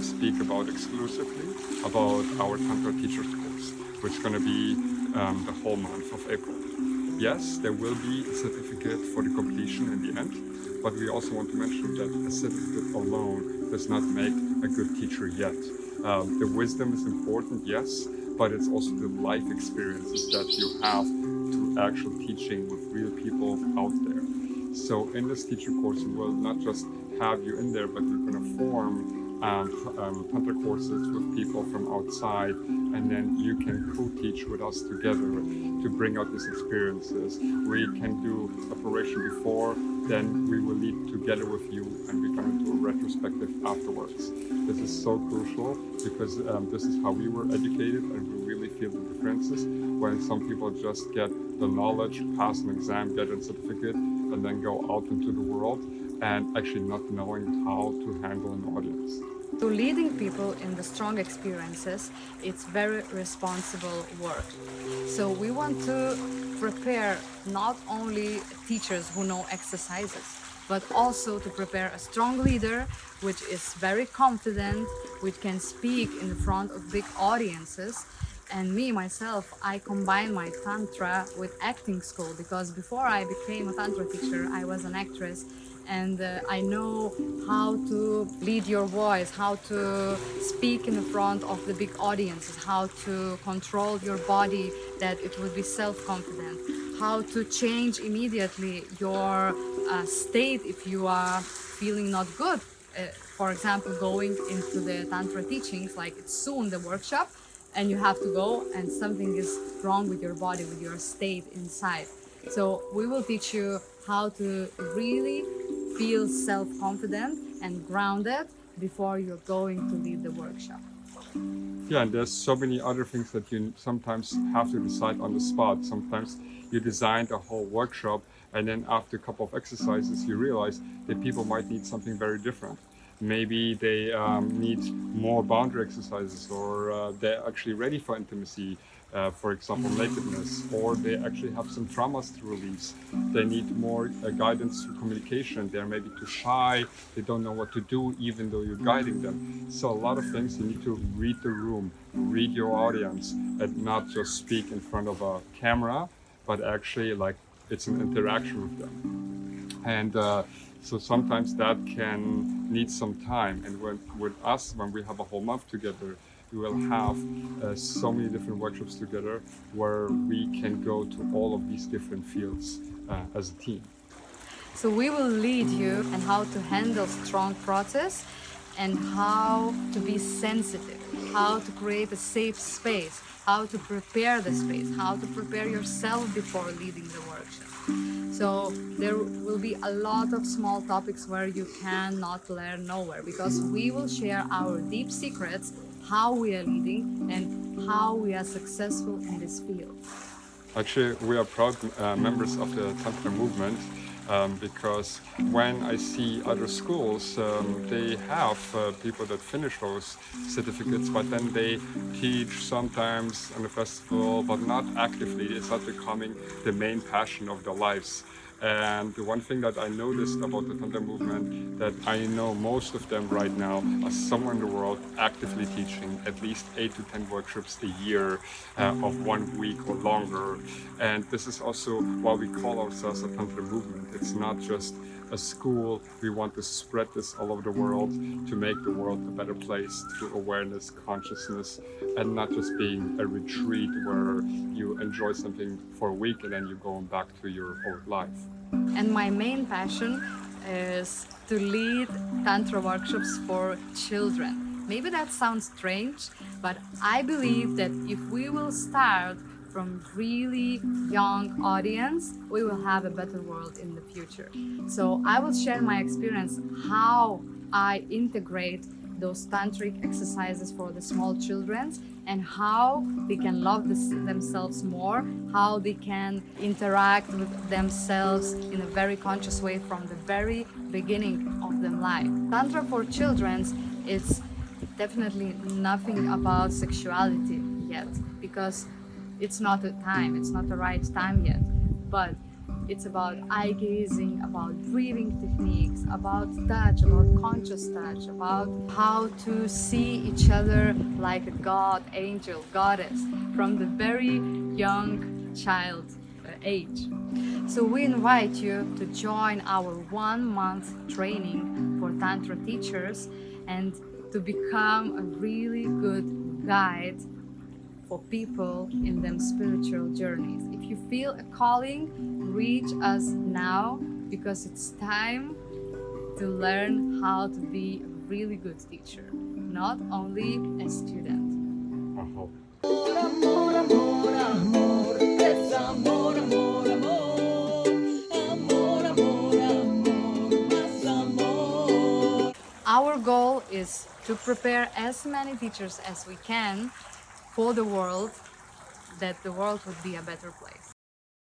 to speak about exclusively about our Tantra Teachers course, which is going to be um, the whole month of April. Yes, there will be a certificate for the completion in the end, but we also want to mention that a certificate alone does not make a good teacher yet. Um, the wisdom is important, yes, but it's also the life experiences that you have to actual teaching with real people out there. So in this teacher course, we will not just have you in there, but we're going to form um, um, Tantra courses with people from outside and then you can co-teach with us together to bring out these experiences. We can do operation before, then we will lead together with you and we come into a retrospective afterwards. This is so crucial because um, this is how we were educated and we really feel the differences when some people just get the knowledge, pass an exam, get a certificate and then go out into the world and actually not knowing how to handle an audience. So leading people in the strong experiences, it's very responsible work. So we want to prepare not only teachers who know exercises, but also to prepare a strong leader which is very confident, which can speak in front of big audiences. And me, myself, I combine my Tantra with acting school because before I became a Tantra teacher, I was an actress and uh, I know how to lead your voice, how to speak in front of the big audiences, how to control your body that it would be self-confident, how to change immediately your uh, state if you are feeling not good. Uh, for example, going into the Tantra teachings, like soon the workshop, and you have to go and something is wrong with your body, with your state inside. So we will teach you how to really feel self-confident and grounded before you're going to lead the workshop. Yeah, and there's so many other things that you sometimes have to decide on the spot. Sometimes you designed a whole workshop and then after a couple of exercises you realize that people might need something very different. Maybe they um, need more boundary exercises or uh, they're actually ready for intimacy uh, for example, nakedness, or they actually have some traumas to release. They need more uh, guidance through communication. They're maybe too shy. They don't know what to do, even though you're guiding them. So a lot of things you need to read the room, read your audience, and not just speak in front of a camera, but actually like it's an interaction with them. And uh, so sometimes that can need some time. And when, with us, when we have a whole month together, we will have uh, so many different workshops together where we can go to all of these different fields uh, as a team. So we will lead you and how to handle strong process and how to be sensitive, how to create a safe space, how to prepare the space, how to prepare yourself before leading the workshop. So there will be a lot of small topics where you cannot learn nowhere because we will share our deep secrets how we are leading and how we are successful in this field. Actually, we are proud uh, members of the Tantra movement um, because when I see other schools, um, they have uh, people that finish those certificates, but then they teach sometimes on the festival, but not actively. It's not becoming the main passion of their lives. And the one thing that I noticed about the Tantra movement that I know most of them right now are somewhere in the world actively teaching at least 8 to 10 workshops a year uh, of one week or longer. And this is also why we call ourselves a Tantra movement. It's not just a school. We want to spread this all over the world to make the world a better place through awareness, consciousness, and not just being a retreat where you enjoy something for a week and then you're going back to your old life. And my main passion is to lead Tantra workshops for children. Maybe that sounds strange, but I believe that if we will start from really young audience, we will have a better world in the future. So I will share my experience how I integrate those tantric exercises for the small children and how they can love this, themselves more, how they can interact with themselves in a very conscious way from the very beginning of their life. Tantra for children is definitely nothing about sexuality yet because it's not the time, it's not the right time yet. But It's about eye gazing, about breathing techniques, about touch, about conscious touch, about how to see each other like a god, angel, goddess from the very young child uh, age. So we invite you to join our one month training for Tantra teachers and to become a really good guide for people in their spiritual journeys. If you feel a calling, reach us now because it's time to learn how to be a really good teacher, not only a student. Our goal is to prepare as many teachers as we can for the world, that the world would be a better place.